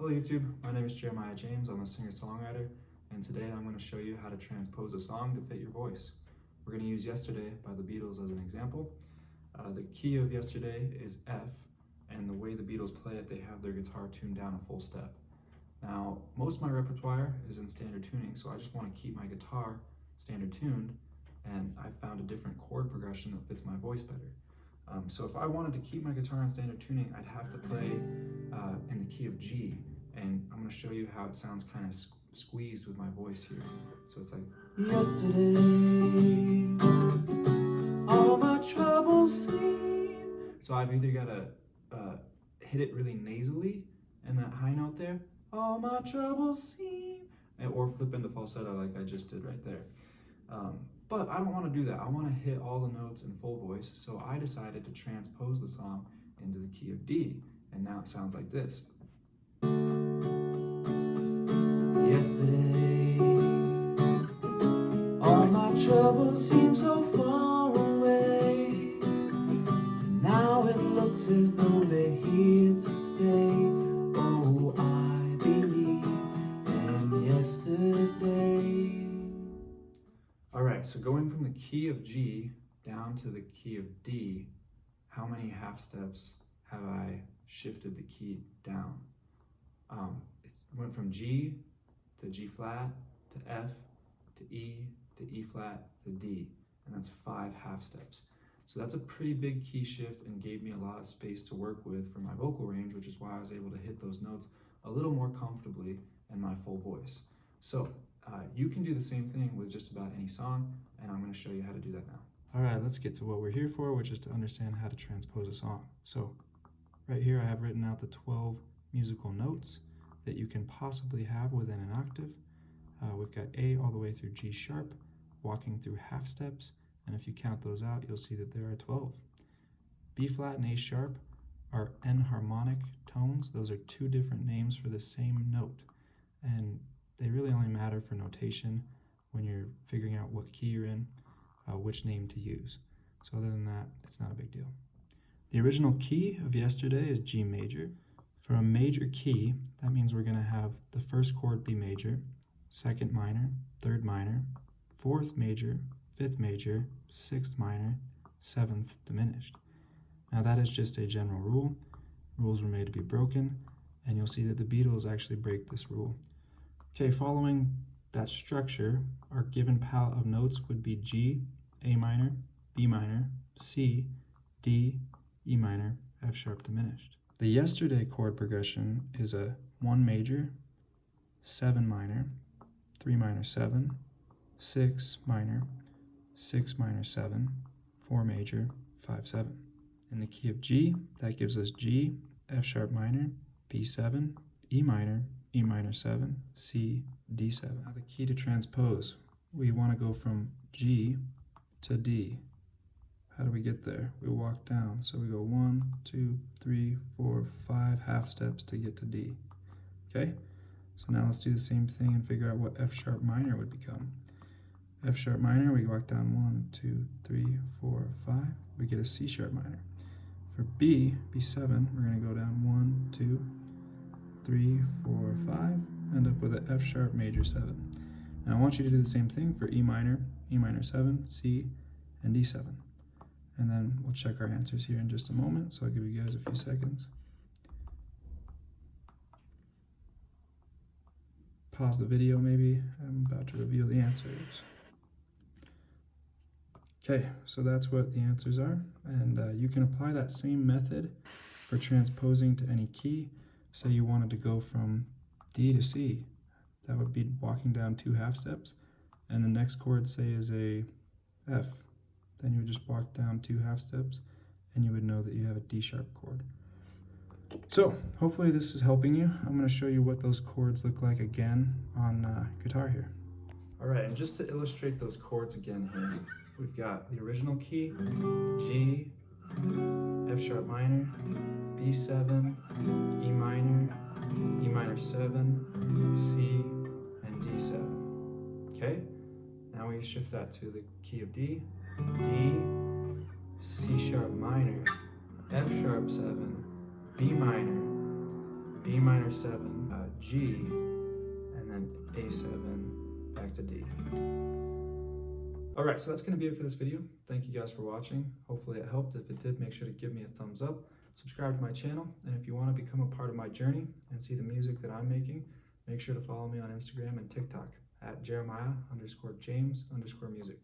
Hello YouTube, my name is Jeremiah James. I'm a singer-songwriter and today I'm going to show you how to transpose a song to fit your voice. We're going to use Yesterday by the Beatles as an example. Uh, the key of Yesterday is F and the way the Beatles play it, they have their guitar tuned down a full step. Now, most of my repertoire is in standard tuning, so I just want to keep my guitar standard tuned and I found a different chord progression that fits my voice better. Um, so if I wanted to keep my guitar in standard tuning, I'd have to play uh, in the key of G. And I'm going to show you how it sounds kind of squeezed with my voice here. So it's like, Yesterday, all my troubles seem. So I've either got to uh, hit it really nasally and that high note there, all my troubles seem, or flip into falsetto like I just did right there. Um, but I don't want to do that. I want to hit all the notes in full voice, so I decided to transpose the song into the key of D, and now it sounds like this. My troubles seem so far away, now it looks as though they're here to stay. Oh, I believe in yesterday. All right, so going from the key of G down to the key of D, how many half steps have I shifted the key down? Um, it went from G to G flat to F to E to E flat to D, and that's five half steps. So that's a pretty big key shift and gave me a lot of space to work with for my vocal range, which is why I was able to hit those notes a little more comfortably in my full voice. So uh, you can do the same thing with just about any song, and I'm going to show you how to do that now. All right, let's get to what we're here for, which is to understand how to transpose a song. So right here, I have written out the 12 musical notes that you can possibly have within an octave. Uh, we've got A all the way through G sharp, walking through half steps, and if you count those out, you'll see that there are 12. B flat and A sharp are enharmonic tones. Those are two different names for the same note. And they really only matter for notation when you're figuring out what key you're in, uh, which name to use. So other than that, it's not a big deal. The original key of yesterday is G major. For a major key, that means we're going to have the first chord be major, second minor, third minor, fourth major, fifth major, sixth minor, seventh diminished. Now that is just a general rule. Rules were made to be broken, and you'll see that the Beatles actually break this rule. Okay, following that structure, our given palette of notes would be G, A minor, B minor, C, D, E minor, F sharp diminished. The yesterday chord progression is a 1 major, 7 minor, 3 minor 7, 6 minor, 6 minor 7, 4 major, 5 7. In the key of G, that gives us G, F sharp minor, B7, E minor, E minor 7, C, D7. Now the key to transpose, we want to go from G to D. How do we get there? We walk down. So we go one, two, three, four, five half steps to get to D. Okay? So now let's do the same thing and figure out what F sharp minor would become. F sharp minor, we walk down one, two, three, four, five. We get a C sharp minor. For B, B7, we're going to go down one, two, three, four, five, end up with an F sharp major seven. Now I want you to do the same thing for E minor, E minor seven, C, and D7. And then we'll check our answers here in just a moment, so I'll give you guys a few seconds. Pause the video maybe, I'm about to reveal the answers. Okay, so that's what the answers are, and uh, you can apply that same method for transposing to any key say you wanted to go from D to C, that would be walking down two half steps, and the next chord, say, is a F. Then you would just walk down two half steps, and you would know that you have a D sharp chord. So, hopefully this is helping you. I'm going to show you what those chords look like again on uh, guitar here. All right, and just to illustrate those chords again here, we've got the original key, G, F sharp minor, B7, E minor, E minor 7, C, and D7. Okay? Now we shift that to the key of D, D, C sharp minor, F sharp 7, B minor, B minor 7, uh, G, and then A7 back to D. All right, so that's gonna be it for this video. Thank you guys for watching. Hopefully it helped. If it did, make sure to give me a thumbs up, subscribe to my channel, and if you wanna become a part of my journey and see the music that I'm making, make sure to follow me on Instagram and TikTok at Jeremiah underscore James underscore music.